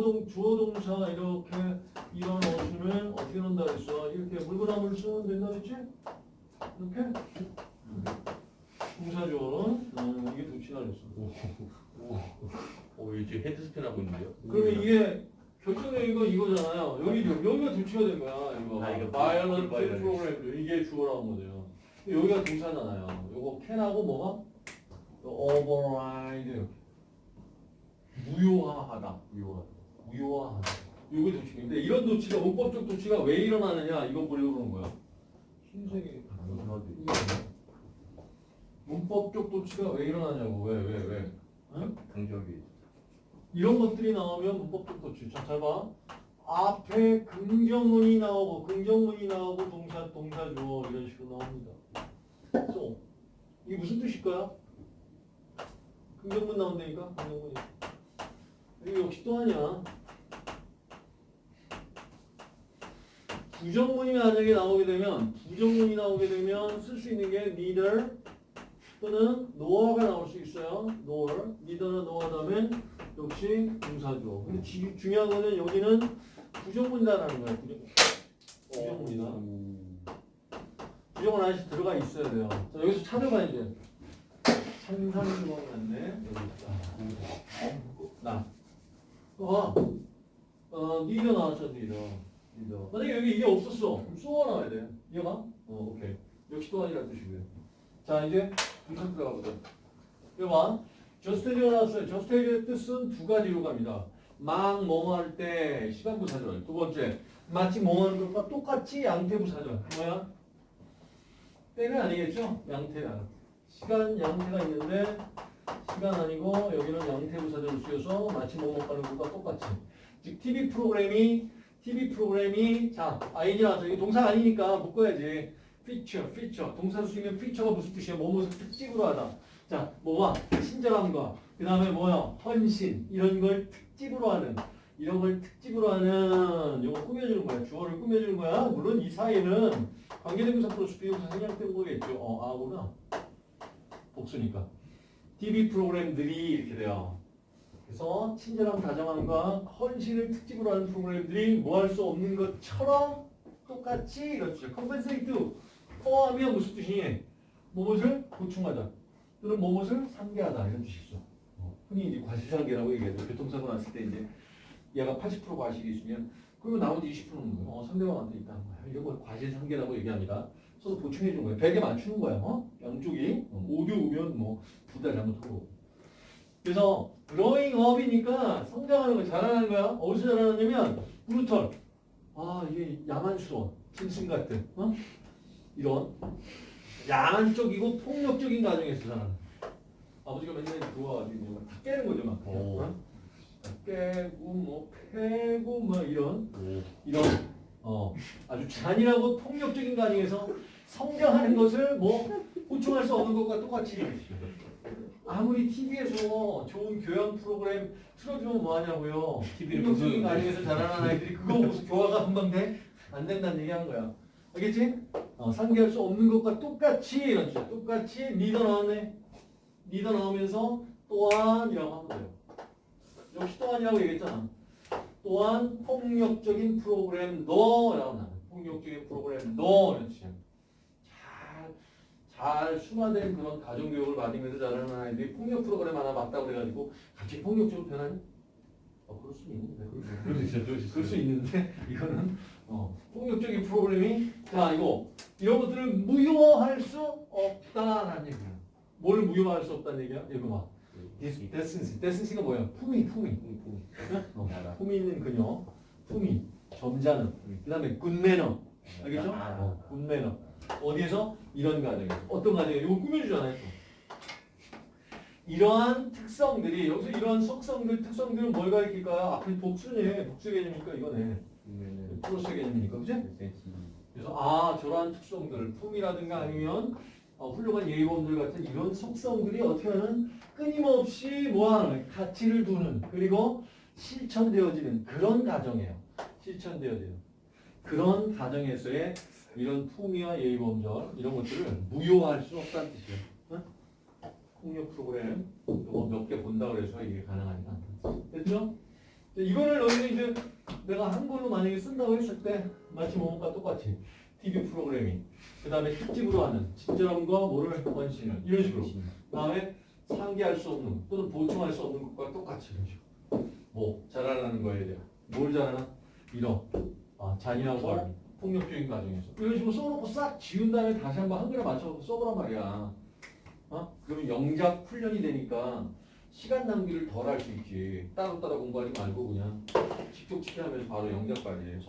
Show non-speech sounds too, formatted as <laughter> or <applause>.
주어동 주어동사 이렇게 이런 어순은 어떻게 넣는다 그랬어? 이렇게 물구나무를 서면 된다 그랬지? 이렇게 동사 주어는 음, 이게 도치가 그랬어. 오, 이제 headspin 하고 있는데요. 그러면 이게 결정적인 건 이거잖아요. 여기 여기가 도치가 된 거야. 이거. 아, 이거 violent. 프로그램 이게 주어라는 거죠. 여기가 동사잖아요. 요거 can하고 뭐가? override. 무효화하다. 무효화. 무효화하다. 요게 도치인데 이런 도치가 문법적 도치가 왜 일어나느냐 이거 보려고 그러는 거야. 흰색이? 문법적 도치가 왜 일어나냐고 왜 왜 왜? 응? 강조하기. 이런 것들이 나오면 문법적 도치. 자, 잘 봐. 앞에 긍정문이 나오고 긍정문이 나오고 동사 동사 주어 이런 식으로 나옵니다. 또 이게 무슨 뜻일까요? 긍정문 나온다니까 긍정문이. 이거 역시 또 아니야. 부정문이 만약에 나오게 되면 부정문이 나오게 되면 쓸 수 있는 게 neither 또는 nor가 나올 수 있어요. nor, neither나 nor 다음엔 역시 동사죠. 근데 지- 중요한 거는 여기는 부정문이다라는 거예요. 부정, 부정문이다. 부정은 아직 들어가 있어야 돼요. 자, 여기서 찾아봐 이제. 상상이 들어갔네. 여기 있다. 나. 어, 어, 니더 나왔죠, 니더. 니더. 만약에 여기 이게 없었어. 그럼 쏘아 나와야 돼. 이해가? 어, 오케이. 역시 또 아니라는 뜻이고요. 자, 이제 분석 들어가보자. 이거 봐. 저스테이지가 나왔어요. 저스테이지의 뜻은 두 가지로 갑니다. 막 뭐뭐 할 때 시간부 사절. 두 번째, 마치 뭐뭐 하는 것과 똑같이 양태부 사절. 뭐야? 때는 아니겠죠? 양태야. 시간 양태가 있는데 시간 아니고 여기는 양태부 사절을 쓰여서 마치 뭐뭐 하는 것과 똑같이. 즉 TV 프로그램이 TV 프로그램이 자 아이디 나와서 이게 동사 아니니까 묶어야지. 피처, 피처. 동사 쓰면 피처가 무슨 뜻이야? 뭐뭐를 특집으로 하다. 자, 뭐와 친절함과 그 다음에 뭐야? 헌신 이런 걸 특집으로 하는 이런 걸 특집으로 하는 이거 꾸며주는 거야. 주어를 꾸며주는 거야. 물론 이 사이에는 관계대명사 플러스 비동사 생략된 거겠죠. 어, 아구나. 복수니까. TV 프로그램들이 이렇게 돼요. 그래서 친절함, 다정함과 헌신을 특집으로 하는 프로그램들이 뭐 할 수 없는 것처럼 똑같이 이렇죠. compensate 포함이야 무슨 뜻이니? 무엇을 보충하다 또는 무엇을 상계하다 이런 뜻이 있어. 어, 흔히 이제 과실상계라고 얘기해서 교통사고 났을 때 이제 얘가 80% 과실이 있으면 그러면 나머지 20%는 뭐야? 어, 상대방한테 있다는 거야. 이런 걸 과실상계라고 얘기합니다. 서로 보충해 주는 거야. 100에 맞추는 거야. 어? 양쪽이 어, 5대 5면 뭐둘 다 잘못하고. 그래서 growing up이니까 성장하는 거 잘하는 거야. 어디서 잘하느냐면 브루털. 아 이게 야만스러운 짐승 같은 어? 이런 야만적이고 폭력적인 가정에서 자라는 아버지가 맨날 들어와가지고 막다 깨는 거죠 막. 어? 다 깨고 뭐 패고 막 이런 오. 이런 어 아주 잔인하고 폭력적인 가정에서 성장하는 것을 뭐 보충할 수 없는 것과 똑같이. 아무리 TV에서 좋은 교양 프로그램 틀어주면 뭐하냐고요. TV를 보는 가정에서 자라는 아이들이 그거 보고서 교화가 금방 돼? 안 된다는 얘기 한 거야. 알겠지? 어, 상대할 수 없는 것과 똑같이 이런 뜻이야. 똑같이 리더 나왔네. 리더 나오면서 또한이라고 하면 돼요. 역시 또한이라고 얘기했잖아. 또한 폭력적인 프로그램 너라고 나와. 폭력적인 프로그램 너 이런 뜻이야. 잘, 잘 순화된 그런 가정교육을 받으면서 자라는 아이들이 폭력 프로그램 하나 맞다고 그래가지고 갑자기 폭력적으로 변하니? 어, 그럴 수 있는데. 그럴 수 있어요. 그럴 수. 있는데 <laughs> 이거는 어, 폭력적인 프로그램이 자 이거 이런 것들을 무효화할 수 없다라는 얘기야. 뭘 무효화할 수 없다는 얘기야? 이거 봐. 데스ን시. 데스ን시가 뭐야? 품위, 품위. 어, 품위 있는 그녀, 품위, 점잖음. 그 다음에 굿매너. 알겠죠? 아. 어, 굿매너. 어디에서? 이런 가정에서. 어떤 가정에? 이거 꾸며주잖아요. 또. 이러한 특성들이, 여기서 이러한 속성들, 특성들은 뭘 가리킬까요? 앞에 복수네. 복수 개념이니까 이거네. 플러스 개념이니까. 그지? 그래서 아 저러한 특성들 품이라든가 아니면 어, 훌륭한 예의범들 같은 이런 속성들이 어떻게 하는 끊임없이 뭐하는 가치를 두는 그리고 실천되어지는 그런 가정이에요. 실천되어지는 그런 가정에서의 이런 품위와 예의범절 이런 것들을 무효화할 수 없다는 뜻이에요. 응? 폭력 프로그램 이거 몇 개 본다 그래서 이게 가능하지 않다. 됐죠? 이거를 너희는 이제 내가 한글로 만약에 쓴다고 했을 때 마치 뭐가 똑같이 TV 프로그래밍 그 다음에 특집으로 하는 친절함과 뭐를 원신을 이런 식으로 그 다음에 상기할 수 없는 또는 보충할 수 없는 것과 똑같이 이런 식으로 뭐 잘하려는 거에 대한 뭘 잘하나? 이런 아, 잔인하고 폭력적인 과정에서. 이런 식으로 써놓고 싹 지운 다음에 다시 한번 한글에 맞춰서 써보란 말이야. 어? 그러면 영작 훈련이 되니까 시간 낭비를 덜 할 수 있지. 따로따로 공부하지 말고 그냥 직접 치게 하면서 바로 영작까지